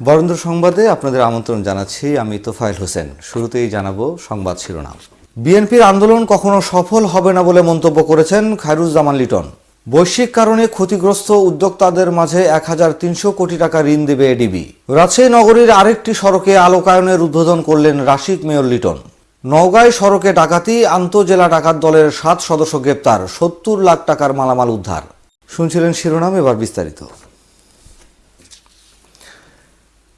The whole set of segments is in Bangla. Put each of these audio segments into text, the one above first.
বরেন্দ্র সংবাদে আপনাদের আমন্ত্রণ জানাচ্ছি, আমি তোফায়েল হোসেন। শুরুতেই জানাব সংবাদ শিরোনাম। বিএনপির আন্দোলন কখনো সফল হবে না বলে মন্তব্য করেছেন খায়রুজ্জামান লিটন। বৈশ্বিক কারণে ক্ষতিগ্রস্ত উদ্যোক্তাদের মাঝে এক হাজার তিনশো কোটি টাকা ঋণ দেবে এডিবি। রাজশাহী নগরীর আরেকটি সড়কে আলোকায়নের উদ্বোধন করলেন রাশিক মেয়র লিটন। নওগাঁয় সড়কে ডাকাতি, আন্তজেলা ডাকাত দলের সাত সদস্য গ্রেপ্তার, সত্তর লাখ টাকার মালামাল উদ্ধার। শুনছিলেন শিরোনাম, এবার বিস্তারিত।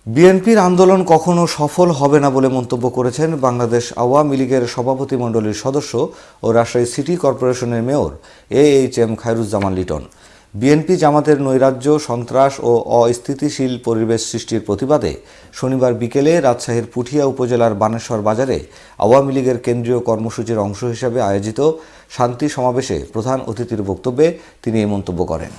বিএনপির আন্দোলন কখনো সফল হবে না বলে মন্তব্য করেছেন বাংলাদেশ আওয়ামী লীগের সভাপতি মণ্ডলীর সদস্য ও রাজশাহী সিটি কর্পোরেশনের mayor A H M Khairuzzaman Liton. BNP জামাতের নৈরাজ্য, সন্ত্রাস ও অস্থিতিশীল পরিবেশ সৃষ্টির প্রতিবাদে শনিবার বিকেলে রাজশাহীর পুঠিয়া উপজেলার বানেশ্বর বাজারে আওয়ামী লীগের কেন্দ্রীয় কর্মসূচির অংশ হিসেবে আয়োজিত শান্তি সমাবেশে প্রধান অতিথির বক্তব্যে তিনি এই মন্তব্য করেন।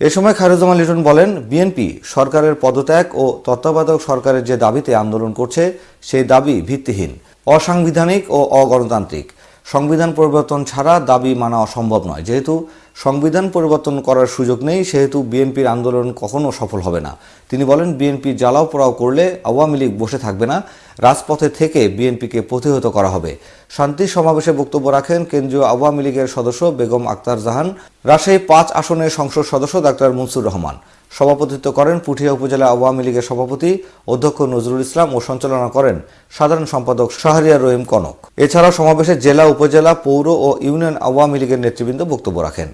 এ সময় খায়রুজ্জামান লিটন বলেন, বিএনপি সরকারের পদত্যাগ ও তত্ত্বাবধায়ক সরকারের যে দাবিতে আন্দোলন করছে, সেই দাবি ভিত্তিহীন, অসাংবিধানিক ও অগণতান্ত্রিক। সংবিধান পরিবর্তন ছাড়া দাবি মানা অসম্ভব নয়, যেহেতু সংবিধান পরিবর্তন করার সুযোগ নেই, সেহেতু বিএনপির আন্দোলন কখনো সফল হবে না। তিনি বলেন, বিএনপি জ্বালাও পোড়াও করলে আওয়ামী লীগ বসে থাকবে না, রাজপথে থেকে বিএনপিকে প্রতিহত করা হবে। শান্তি সমাবেশে বক্তব্য রাখেন কেন্দ্রীয় আওয়ামী লীগের সদস্য বেগম আক্তার জাহান, রাজশাহী পাঁচ আসনের সংসদ সদস্য ডাক্তার মনসুর রহমান। সভাপতিত্ব করেন পুঠিয়া উপজেলা আওয়ামী লীগের সভাপতি অধ্যক্ষ নজরুল ইসলাম ও সঞ্চালনা করেন সাধারণ সম্পাদক শাহরিয়া রহিম কনক। এছাড়াও সমাবেশে জেলা, উপজেলা, পৌর ও ইউনিয়ন আওয়ামী লীগের নেতৃবৃন্দ বক্তব্য রাখেন।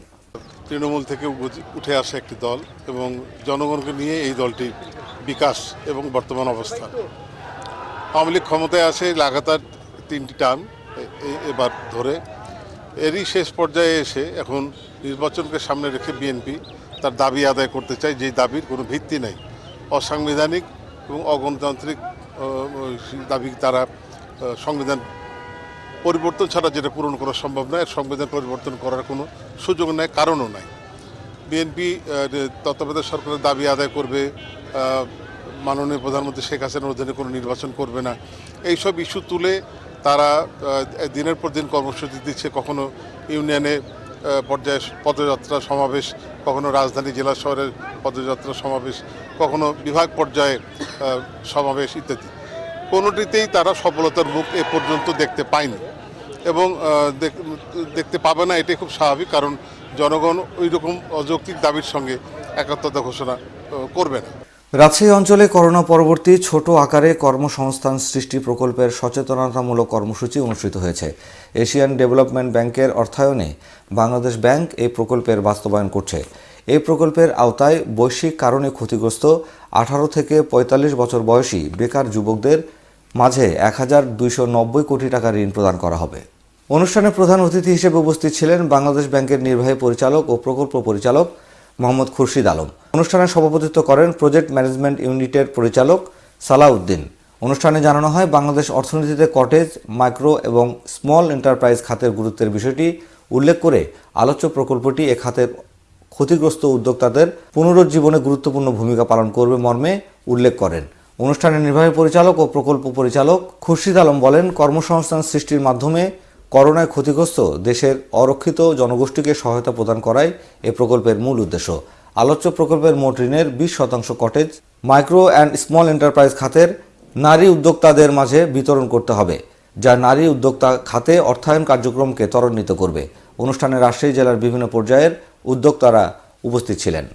তৃণমূল থেকে উঠে- আসা একটি দল এবং জনগণকে নিয়ে এই দলটি বিকাশ এবং বর্তমান অবস্থা। আওয়ামী লীগ ক্ষমতায় আসে লাগাতার তিনটি টার্ম এবার ধরে। এরই শেষ পর্যায়ে এসে এখন নির্বাচনকে সামনে রেখে বিএনপি তার দাবি আদায় করতে চায় যেই দাবির কোনো ভিত্তি নেই। অসাংবিধানিক এবং অগণতান্ত্রিক দাবি তারা সংবিধান পরিবর্তন ছাড়া যেটা পূরণ করা সম্ভব নয় সংবিধান পরিবর্তন করার কোনো সুযোগ নেই, কারণও নাই। বিএনপি তত্ত্বাবধায়ক সরকারের দাবি আদায় করবে মাননীয় প্রধানমন্ত্রী শেখ হাসিনার অধীনে কোনো নির্বাচন করবে না। এইসব ইস্যু তুলে তারা দিনের পর দিন কর্মসূচি দিচ্ছে, কখনো ইউনিয়নে পর্যায়ে পদযাত্রা সমাবেশ, কখনো রাজধানী জেলা শহরের পদযাত্রা সমাবেশ, কখনো বিভাগ পর্যায়ে সমাবেশ ইত্যাদি। কোনোটিতেই তারা সফলতার মুখ এ পর্যন্ত দেখতে পায়নি এবং দেখতে পাবে না, এটাই খুব স্বাভাবিক, কারণ জনগণ ওই রকম অযৌক্তিক দাবির সঙ্গে একাত্মতা ঘোষণা করবে না। রাজশাহী অঞ্চলে করোনা পরবর্তী ছোট আকারে কর্মসংস্থান সৃষ্টি প্রকল্পের সচেতনতামূলক কর্মসূচি অনুষ্ঠিত হয়েছে। এশিয়ান ডেভেলপমেন্ট ব্যাংকের অর্থায়নে বাংলাদেশ ব্যাংক এই প্রকল্পের বাস্তবায়ন করছে। এই প্রকল্পের আওতায় বৈশ্বিক কারণে ক্ষতিগ্রস্ত আঠারো থেকে ৪৫ বছর বয়সী বেকার যুবকদের মাঝে এক হাজার দুইশো নব্বই কোটি টাকা ঋণ প্রদান করা হবে। অনুষ্ঠানে প্রধান অতিথি হিসেবে উপস্থিত ছিলেন বাংলাদেশ ব্যাংকের নির্বাহী পরিচালক ও প্রকল্প পরিচালক মোহাম্মদ খুরশিদ আলম। অনুষ্ঠানে সভাপতিত্ব করেন প্রজেক্ট ম্যানেজমেন্ট ইউনিটের পরিচালক সালাউদ্দিন। অনুষ্ঠানে জানানো হয় বাংলাদেশ অর্থনীতিতে কটেজ, মাইক্রো এবং স্মল এন্টারপ্রাইজ খাতের গুরুত্বের বিষয়টি উল্লেখ করে আলোচ্য প্রকল্পটি এ খাতের ক্ষতিগ্রস্ত উদ্যোক্তাদের পুনরুজ্জীবনে গুরুত্বপূর্ণ ভূমিকা পালন করবে মর্মে উল্লেখ করেন। অনুষ্ঠানে নির্বাহী পরিচালক ও প্রকল্প পরিচালক খুরশিদ আলম বলেন, কর্মসংস্থান সৃষ্টির মাধ্যমে করোনায় ক্ষতিগ্রস্ত দেশের অরক্ষিত জনগোষ্ঠীকে সহায়তা প্রদান করাই এ প্রকল্পের মূল উদ্দেশ্য। আলোচ্য প্রকল্পের মোট ঋণের বিশ শতাংশ cottage micro and small enterprise খাতের নারী উদ্যোক্তাদের মাঝে বিতরণ করতে হবে, যা নারী উদ্যোক্তা খাতে অর্থায়ন কার্যক্রমকে ত্বরান্বিত করবে। অনুষ্ঠানে রাজশাহী জেলার বিভিন্ন পর্যায়ের উদ্যোক্তারা উপস্থিত ছিলেন।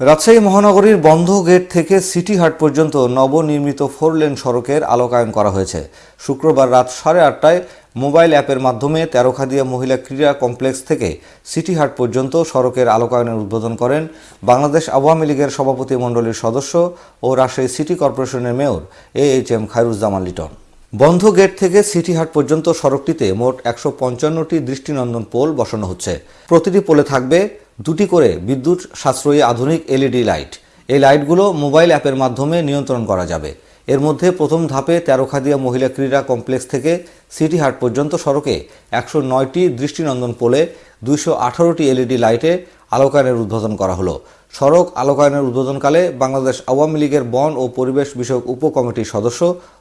রাজশাহী মহানগরীর বন্ধ গেট থেকে সিটি হাট পর্যন্ত নবনির্মিত ফোর লেন সড়কের আলোকায়ন করা হয়েছে। শুক্রবার রাত সাড়ে আটটায় মোবাইল অ্যাপের মাধ্যমে তেরোখাদিয়া মহিলা ক্রীড়া কমপ্লেক্স থেকে সিটি হাট পর্যন্ত সড়কের আলোকায়নের উদ্বোধন করেন বাংলাদেশ আওয়ামী লীগের সভাপতি মণ্ডলীর সদস্য ও রাজশাহী সিটি কর্পোরেশনের mayor A H M Khairuzzaman Liton. বন্ধ গেট থেকে সিটি হাট পর্যন্ত সড়কটিতে মোট একশো পঞ্চান্নটি দৃষ্টিনন্দন পোল বসানো হচ্ছে। প্রতিটি পোলে থাকবে দুটি করে বিদ্যুৎ সাশ্রয়ী আধুনিক এলইডি লাইট। এই লাইটগুলো মোবাইল অ্যাপের মাধ্যমে নিয়ন্ত্রণ করা যাবে। এর মধ্যে প্রথম ধাপে তেরোখাদিয়া মহিলা ক্রীড়া কমপ্লেক্স থেকে সিটি হাট পর্যন্ত সড়কে একশো নয়টি দৃষ্টিনন্দন পোলে দুইশো আঠারোটি এলইডি লাইটে আলোকায়নের উদ্বোধন করা হলো। সড়ক আলোকায়নের উদ্বোধনকালে বাংলাদেশ আওয়ামী লীগের বন ও পরিবেশ বিষয়ক উপকমিটির সদস্য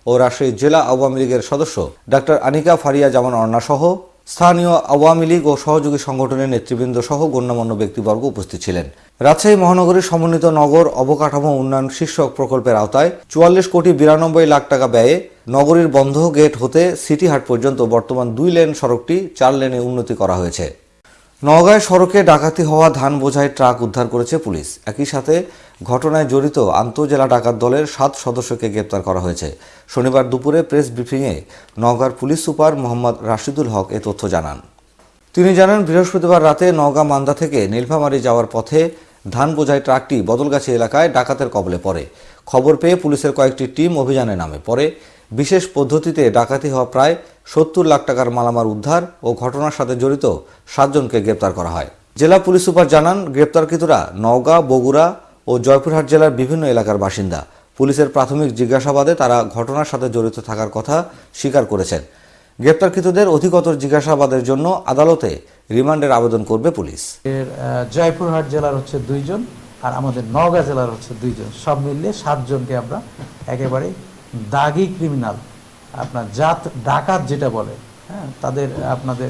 ও রাজশাহী জেলা আওয়ামী লীগের সদস্য ডাক্তার আনিকা ফারিয়া জামান অর্ণা সহ স্থানীয় আওয়ামী লীগ ও সহযোগী সংগঠনের নেতৃবৃন্দ সহ গণ্যমান্য ব্যক্তিবর্গ উপস্থিত ছিলেন। রাজশাহী মহানগরীর সমন্বিত নগর অবকাঠামো উন্নয়ন শীর্ষক প্রকল্পের আওতায় চুয়াল্লিশ কোটি বিরানব্বই লাখ টাকা ব্যয়ে নগরীর বন্ধ গেট হতে সিটি হাট পর্যন্ত বর্তমান দুই লেন সড়কটি চার লেনে উন্নতি করা হয়েছে। নওগাঁয় সড়কে ডাকাতি হওয়া ধান বোঝাই ট্রাক উদ্ধার করেছে পুলিশ। একই সাথে ঘটনায় জড়িত আন্তজেলা ডাকাত দলের সাত সদস্যকে গ্রেপ্তার করা হয়েছে। শনিবার দুপুরে প্রেস ব্রিফিংয়ে নওগাঁর পুলিশ সুপার মোহাম্মদ রাশিদুল হক এ তথ্য জানান। তিনি জানান, বৃহস্পতিবার রাতে নওগাঁ মান্দা থেকে নীলফামারী যাওয়ার পথে ধান বোঝাই ট্রাকটি বদলগাছি এলাকায় ডাকাতের কবলে পড়ে। খবর পেয়ে পুলিশের কয়েকটি টিম অভিযানে নামে। পরে বিশেষ পদ্ধতিতে ডাকাতি হওয়া প্রায় সত্তর লাখ টাকার মালামাল উদ্ধার ও ঘটনার সাথে জড়িত সাতজনকে গ্রেপ্তার করা হয়। জেলা পুলিশ সুপার জানান, গ্রেপ্তারকৃতরা নওগাঁ, বগুড়া ও জয়পুরহাট জেলার বিভিন্ন এলাকার বাসিন্দা। পুলিশের প্রাথমিক জিজ্ঞাসাবাদে তারা ঘটনার সাথে জড়িত থাকার কথা স্বীকার করেছেন। গ্রেপ্তারকৃতদের অধিকতর জিজ্ঞাসাবাদের জন্য আদালতে রিমান্ডের আবেদন করবে পুলিশ। জয়পুরহাট জেলার হচ্ছে দুইজন আর আমাদের নওগাঁ জেলার হচ্ছে দুইজন। সব মিলিয়ে সাতজনকে আমরা একেবারে দাগি ক্রিমিনাল আপনার জাত, ডাকাত যেটা বলে হ্যাঁ তাদের, আপনাদের,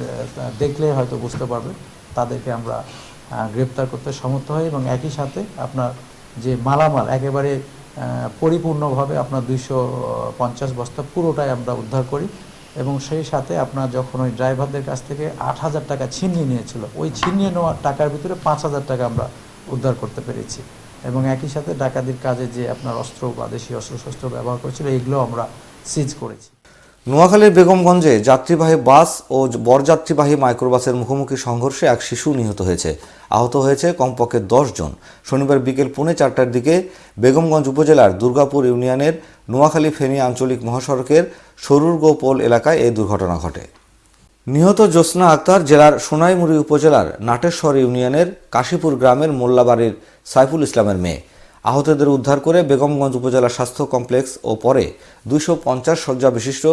দেখলে হয়তো বুঝতে পারবে, তাদেরকে আমরা গ্রেপ্তার করতে সমর্থ হই এবং একই সাথে আপনার যে মালামাল, একেবারে পরিপূর্ণভাবে আপনার দুইশো পঞ্চাশ বস্তা পুরোটাই আমরা উদ্ধার করি এবং সেই সাথে আপনার যখন ওই ড্রাইভারদের কাছ থেকে আট হাজার টাকা ছিনিয়ে নিয়েছিল, ওই ছিনিয়ে নেওয়ার টাকার ভিতরে পাঁচ হাজার টাকা আমরা উদ্ধার করতে পেরেছি। এবং একই সাথে ডাকাতির কাজে যে আপনার অস্ত্র বা দেশীয় অস্ত্র শস্ত্র ব্যবহার করেছিল, এগুলো আমরা সিজ করেছি। নোয়াখালীর বেগমগঞ্জে যাত্রীবাহী বাস ও বরযাত্রীবাহী মাইক্রোবাসের মুখোমুখি সংঘর্ষে এক শিশু নিহত হয়েছে। আহত হয়েছে কমপক্ষে দশ জন। শনিবার বিকেল পৌনে চারটার দিকে বেগমগঞ্জ উপজেলার দুর্গাপুর ইউনিয়নের নোয়াখালী ফেনী আঞ্চলিক মহাসড়কের সরুরগোপোল এলাকায় এই দুর্ঘটনা ঘটে। নিহত জ্যোৎস্না আক্তার জেলার সোনাইমুড়ি উপজেলার নাটেশ্বর ইউনিয়নের কাশীপুর গ্রামের মোল্লাবাড়ির সাইফুল ইসলামের মেয়ে। আহতদের উদ্ধার করে বেগমগঞ্জ উপজেলা স্বাস্থ্য কমপ্লেক্স ও পরে দুইশো পঞ্চাশ শয্যা বিশিষ্ট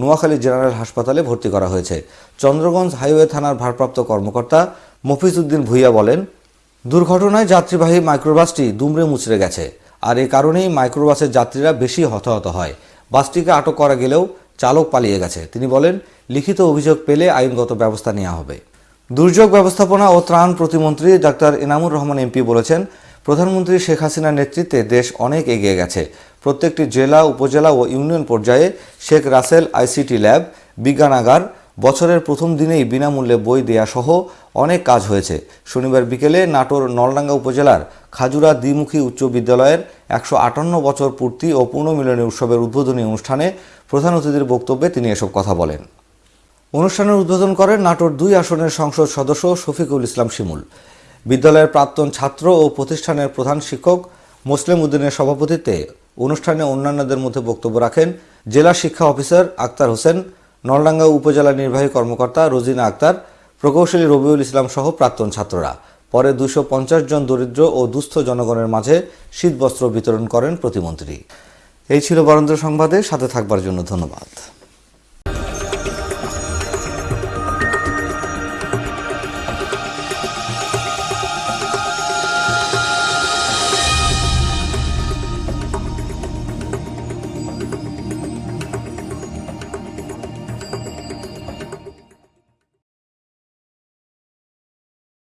নোয়াখালী জেনারেল হাসপাতালে ভর্তি করা হয়েছে। চন্দ্রগঞ্জ হাইওয়ে থানার ভারপ্রাপ্ত কর্মকর্তা মফিজ উদ্দিন ভুইয়া বলেন, দুর্ঘটনায় যাত্রীবাহী মাইক্রোবাসটি দুমড়ে মুচড়ে গেছে। আর এ কারণেই মাইক্রোবাসের যাত্রীরা বেশি হতাহত হয়। বাসটিকে আটক করা গেলেও চালক পালিয়ে গেছে। তিনি বলেন লিখিত অভিযোগ পেলে আইনগত ব্যবস্থা নেওয়া হবে। দুর্যোগ ব্যবস্থাপনা ও ত্রাণ প্রতিমন্ত্রী ডাক্তার এনামুর রহমান এমপি বলেছেন, প্রধানমন্ত্রী শেখ হাসিনার নেতৃত্বে দেশ অনেক এগিয়ে গেছে। প্রত্যেকটি জেলা, উপজেলা ও ইউনিয়ন পর্যায়ে শেখ রাসেল আইসিটি ল্যাব, বিজ্ঞানাগার বছরের প্রথম দিনেই বিনামূল্যে বই দেয়া সহ অনেক কাজ হয়েছে। শনিবার বিকেলে নাটোর নলডাঙ্গা উপজেলার খাজুরা দ্বিমুখী উচ্চ বিদ্যালয়ের একশো আটান্ন বছর পূর্তি ও পুনর্মিলনী উৎসবের উদ্বোধনী অনুষ্ঠানে প্রধান অতিথির বক্তব্যে তিনি এসব কথা বলেন। অনুষ্ঠানের উদ্বোধন করেন নাটোর দুই আসনের সংসদ সদস্য শফিকুল ইসলাম শিমুল। বিদ্যালয়ের প্রাক্তন ছাত্র ও প্রতিষ্ঠানের প্রধান শিক্ষক মুসলিম উদ্দিনের সভাপতিত্বে অনুষ্ঠানে অন্যান্যদের মধ্যে বক্তব্য রাখেন জেলা শিক্ষা অফিসার আক্তার হোসেন, নলডাঙ্গা উপজেলা নির্বাহী কর্মকর্তা রোজিনা আক্তার, প্রকৌশলী রবিউল ইসলাম সহ প্রাক্তন ছাত্ররা। পরে দুশো জন দরিদ্র ও দুস্থ জনগণের মাঝে শীতবস্ত্র বিতরণ করেন প্রতিমন্ত্রী। এই ছিল বরেন্দ্র সংবাদে, সাথে থাকবার জন্য ধন্যবাদ।